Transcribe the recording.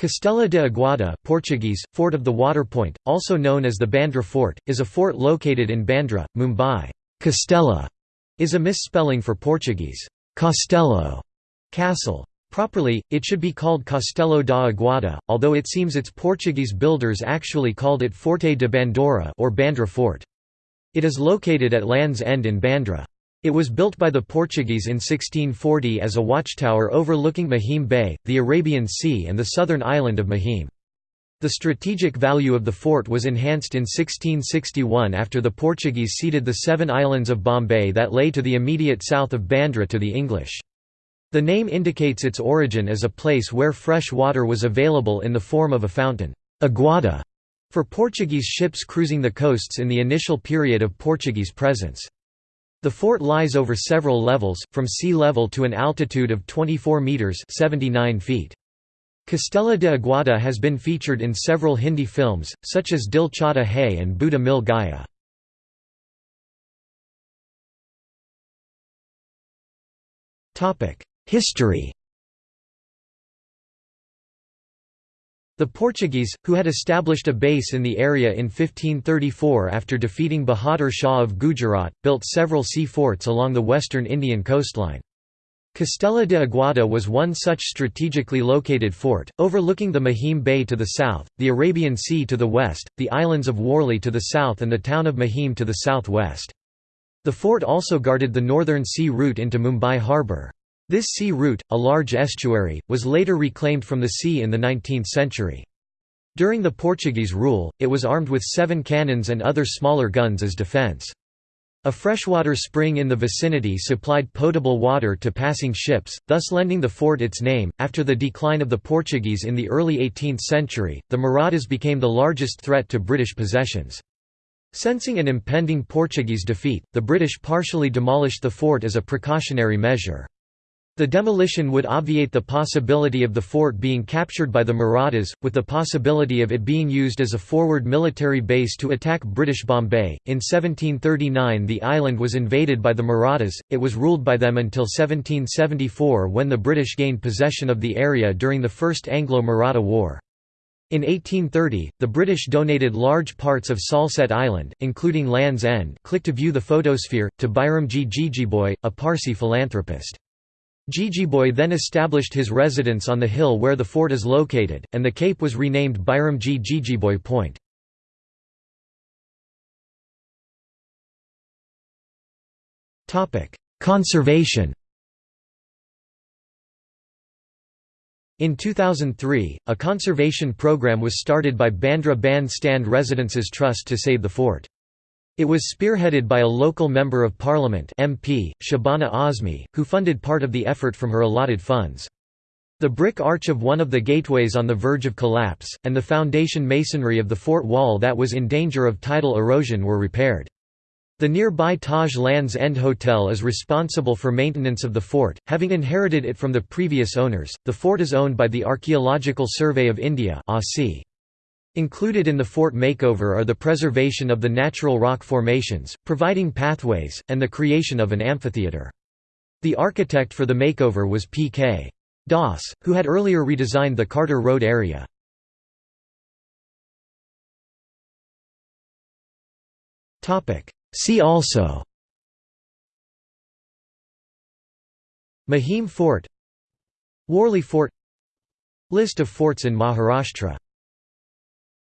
Castella de Aguada Portuguese, Fort of the Water Point, also known as the Bandra Fort, is a fort located in Bandra, Mumbai. Castella is a misspelling for Portuguese, Castelo, castle. Properly, it should be called Castelo da Aguada, although it seems its Portuguese builders actually called it Forte de Bandora or Bandra Fort. It is located at Land's End in Bandra. It was built by the Portuguese in 1640 as a watchtower overlooking Mahim Bay, the Arabian Sea and the southern island of Mahim. The strategic value of the fort was enhanced in 1661 after the Portuguese ceded the seven islands of Bombay that lay to the immediate south of Bandra to the English. The name indicates its origin as a place where fresh water was available in the form of a fountain aguada, for Portuguese ships cruising the coasts in the initial period of Portuguese presence. The fort lies over several levels, from sea level to an altitude of 24 metres 79 feet. Castella de Aguada has been featured in several Hindi films, such as Dil Chahta Hai and Buddha Mil Gaya. History The Portuguese, who had established a base in the area in 1534 after defeating Bahadur Shah of Gujarat, built several sea forts along the western Indian coastline. Castella de Aguada was one such strategically located fort, overlooking the Mahim Bay to the south, the Arabian Sea to the west, the islands of Worli to the south and the town of Mahim to the southwest. The fort also guarded the northern sea route into Mumbai harbour. This sea route, a large estuary, was later reclaimed from the sea in the 19th century. During the Portuguese rule, it was armed with seven cannons and other smaller guns as defence. A freshwater spring in the vicinity supplied potable water to passing ships, thus lending the fort its name. After the decline of the Portuguese in the early 18th century, the Marathas became the largest threat to British possessions. Sensing an impending Portuguese defeat, the British partially demolished the fort as a precautionary measure. The demolition would obviate the possibility of the fort being captured by the Marathas, with the possibility of it being used as a forward military base to attack British Bombay. In 1739, the island was invaded by the Marathas, it was ruled by them until 1774 when the British gained possession of the area during the First Anglo Maratha War. In 1830, the British donated large parts of Salsette Island, including Land's End click to view the photosphere, to Byramjee Jeejeebhoy, a Parsi philanthropist. Jeejeebhoy then established his residence on the hill where the fort is located, and the cape was renamed Byramjee Jeejeebhoy Point. Conservation In 2003, a conservation program was started by Bandra Bandstand Residents Trust to save the fort. It was spearheaded by a local Member of Parliament MP, Shabana Azmi, who funded part of the effort from her allotted funds. The brick arch of one of the gateways on the verge of collapse, and the foundation masonry of the fort wall that was in danger of tidal erosion were repaired. The nearby Taj Land's End Hotel is responsible for maintenance of the fort, having inherited it from the previous owners. The fort is owned by the Archaeological Survey of India (ASI). Included in the fort makeover are the preservation of the natural rock formations, providing pathways, and the creation of an amphitheatre. The architect for the makeover was P.K. Das, who had earlier redesigned the Carter Road area. See also Mahim Fort Worli Fort List of forts in Maharashtra